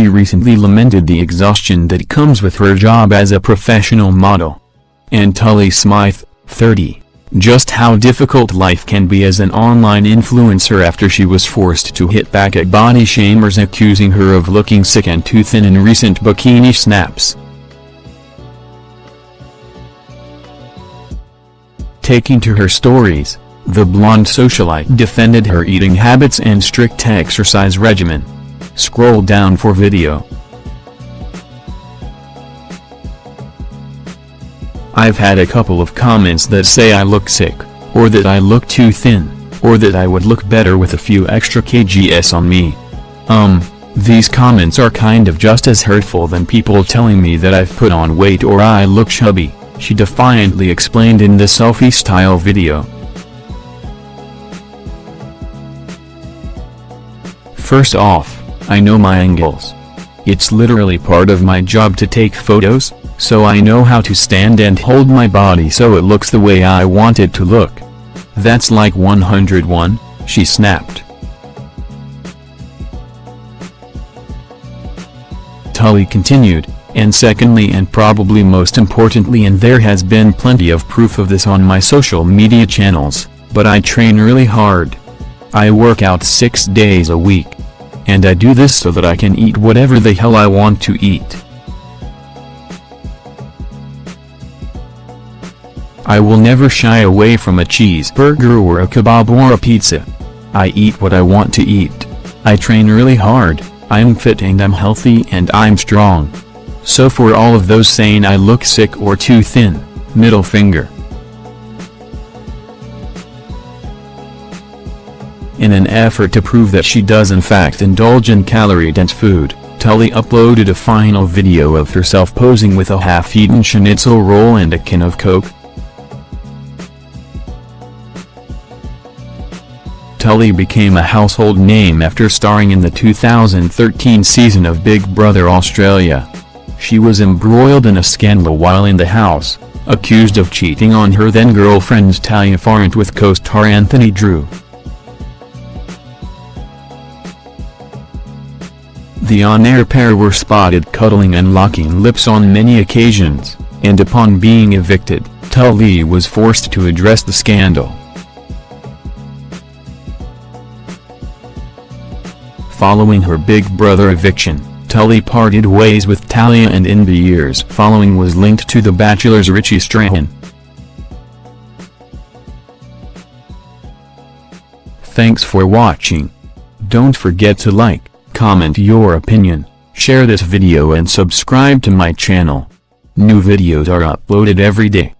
she recently lamented the exhaustion that comes with her job as a professional model. And Tully Smyth, 30, just how difficult life can be as an online influencer after she was forced to hit back at body shamers accusing her of looking sick and too thin in recent bikini snaps. Taking to her stories, the blonde socialite defended her eating habits and strict exercise regimen. Scroll down for video. I've had a couple of comments that say I look sick, or that I look too thin, or that I would look better with a few extra kgs on me. Um, these comments are kind of just as hurtful than people telling me that I've put on weight or I look chubby, she defiantly explained in the selfie-style video. First off, I know my angles. It's literally part of my job to take photos, so I know how to stand and hold my body so it looks the way I want it to look. That's like 101, she snapped. Tully continued, and secondly and probably most importantly and there has been plenty of proof of this on my social media channels, but I train really hard. I work out six days a week. And I do this so that I can eat whatever the hell I want to eat. I will never shy away from a cheeseburger or a kebab or a pizza. I eat what I want to eat. I train really hard, I'm fit and I'm healthy and I'm strong. So for all of those saying I look sick or too thin, middle finger. In an effort to prove that she does in fact indulge in calorie-dense food, Tully uploaded a final video of herself posing with a half-eaten schnitzel roll and a can of Coke, Tully became a household name after starring in the 2013 season of Big Brother Australia. She was embroiled in a scandal while in the house, accused of cheating on her then-girlfriend Talia Farrant with co-star Anthony Drew. The on-air pair were spotted cuddling and locking lips on many occasions, and upon being evicted, Tully was forced to address the scandal. Following her Big Brother eviction, Tully parted ways with Talia and in the years following was linked to The Bachelor's Richie Strahan. Thanks for watching. Don't forget to like, comment your opinion, share this video and subscribe to my channel. New videos are uploaded every day.